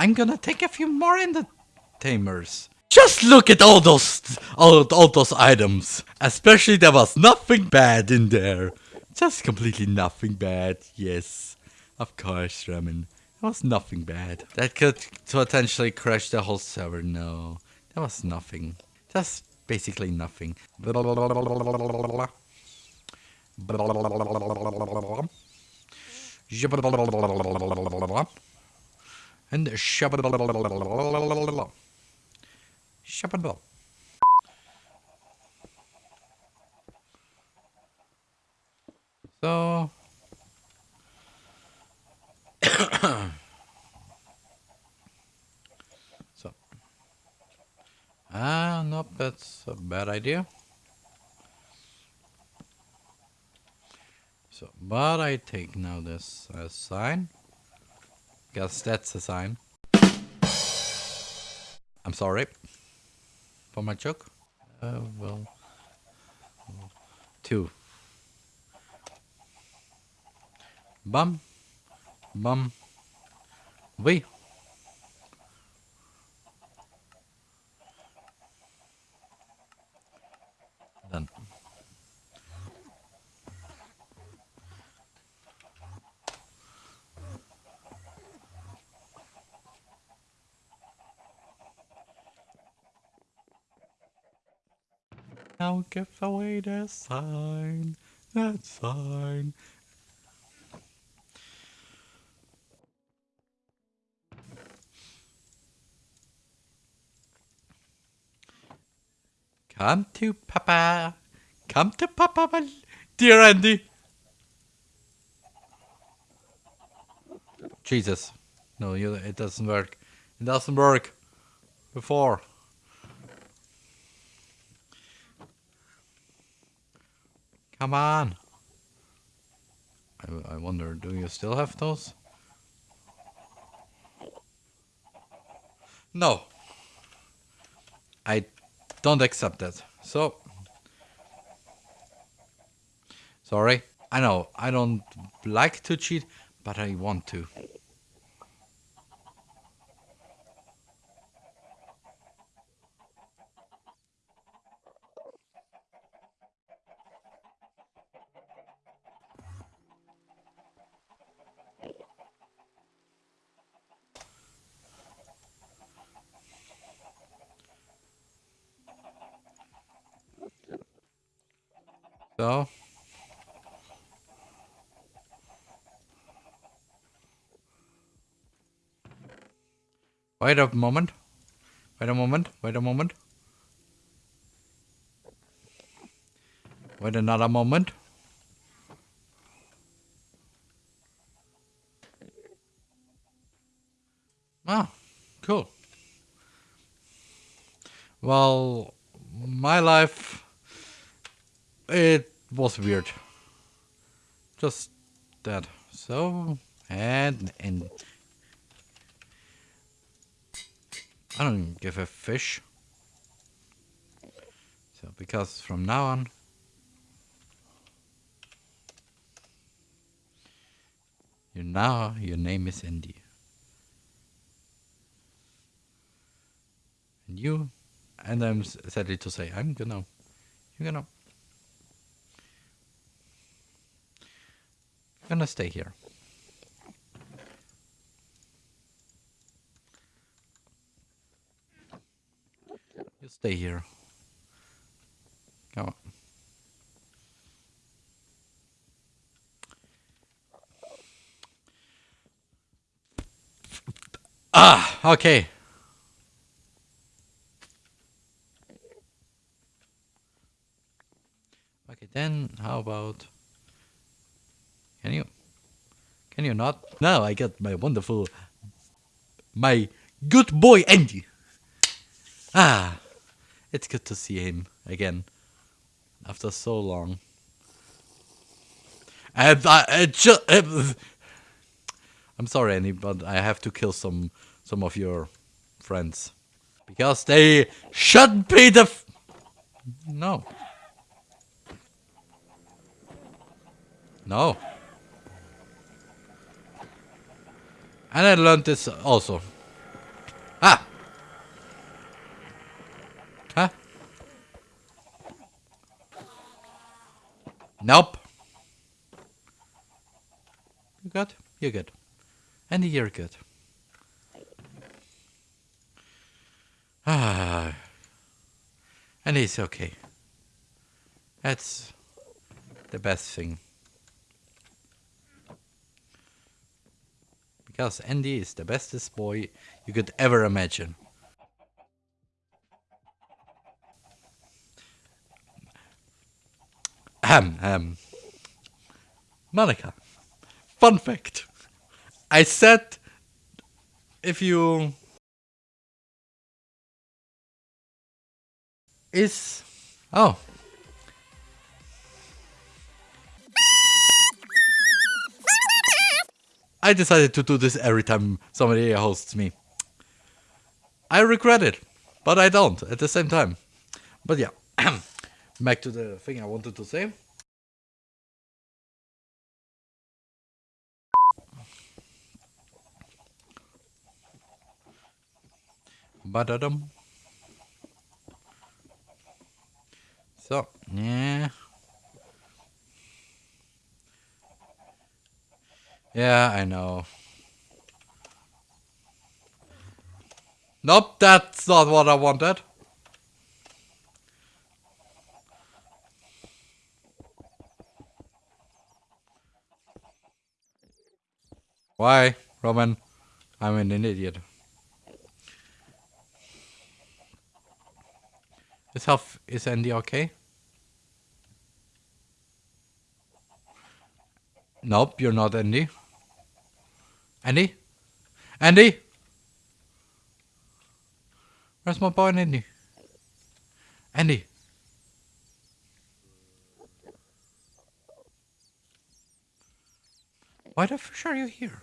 I'm gonna take a few more entertainers. Just look at all those all, all those items. Especially there was nothing bad in there. Just completely nothing bad. Yes. Of course, Ramen. There was nothing bad. That could potentially crash the whole server. No. There was nothing. Just basically nothing. And shabba Shabba So so ah nope that's a bad idea. So but I take now this as sign. Guess that's a sign. I'm sorry for my joke. Uh, well, two. Bum, bum, we. Now give away the sign, that sign. Come to Papa. Come to Papa, dear Andy. Jesus. No, you, it doesn't work. It doesn't work. Before. Come on. I, I wonder, do you still have those? No. I don't accept that. So. Sorry. I know, I don't like to cheat, but I want to. Wait a moment. Wait a moment. Wait a moment. Wait another moment. Ah, cool. Well, my life it was weird. Just that. So, and, and I don't give a fish. So, because from now on, you now your name is Andy. And you, and I'm sadly to say, I'm gonna, you're gonna. Gonna stay here. You stay here. Come on. Ah, okay. Okay, then how about can you? Can you not? Now I get my wonderful, my good boy Andy. Ah, it's good to see him again after so long. And I, I just, I'm sorry, Andy, but I have to kill some some of your friends because they should be the. no. No. And I learned this also. Ah! Huh? Nope. You good? You're good. And you're good. Ah. And it's okay. That's the best thing. Because Andy is the bestest boy you could ever imagine. Ahem, um, Monica, fun fact. I said if you is oh I decided to do this every time somebody hosts me. I regret it, but I don't at the same time. But yeah, back to the thing I wanted to say. Badadum. So, yeah. Yeah, I know. Nope, that's not what I wanted. Why, Roman? I'm an idiot. Is health is Andy okay? Nope, you're not Andy. Andy? Andy? Where's my boy Andy? Andy? Why the fish are you here?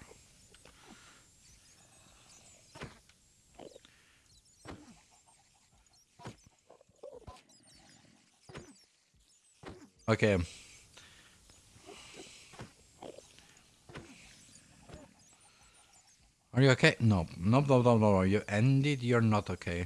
Okay. Are you okay? No. No, no, no, no, no. You ended. You're not okay.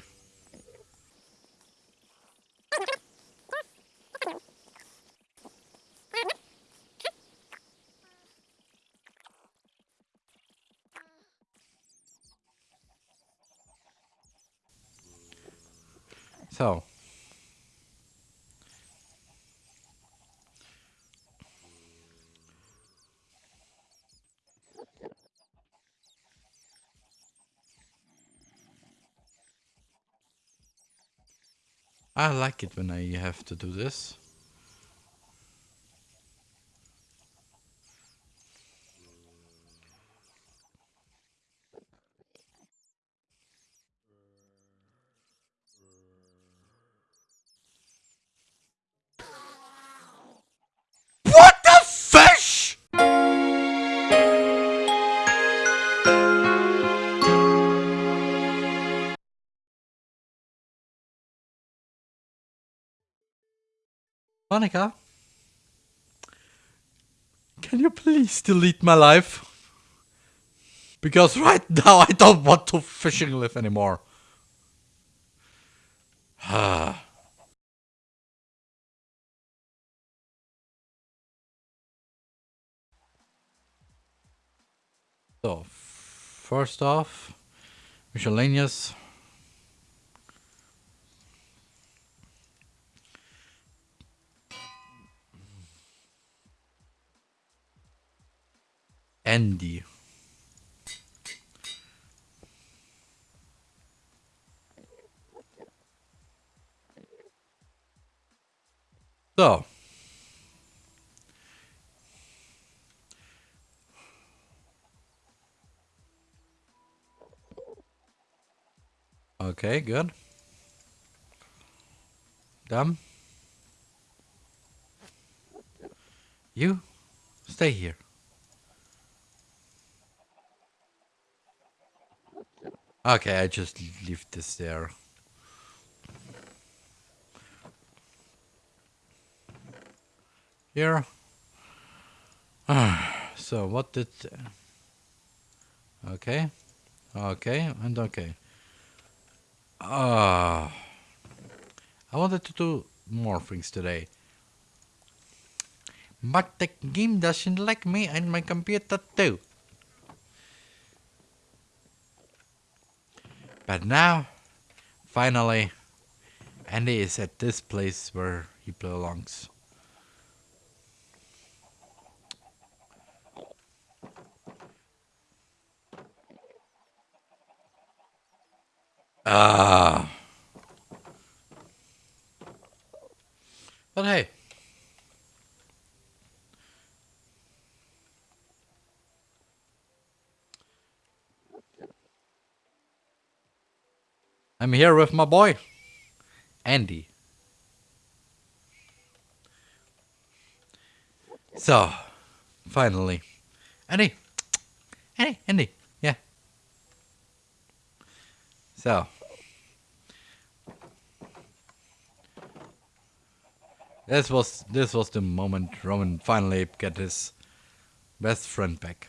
So. I like it when I have to do this. Monica? Can you please delete my life? Because right now I don't want to fishing live anymore. so, first off, miscellaneous. Andy. So. Okay, good. Done. You stay here. Okay, I just leave this there. Here. so what did... Okay. Okay, and okay. Uh, I wanted to do more things today. But the game doesn't like me and my computer too. But now, finally, Andy is at this place where he belongs. Ah. But I'm here with my boy, Andy. So, finally. Andy. Andy, Andy. Yeah. So. This was this was the moment Roman finally get his best friend back.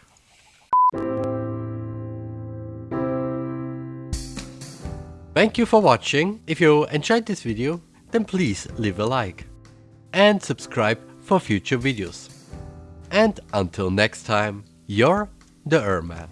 Thank you for watching. If you enjoyed this video, then please leave a like and subscribe for future videos. And until next time, you're the Erman.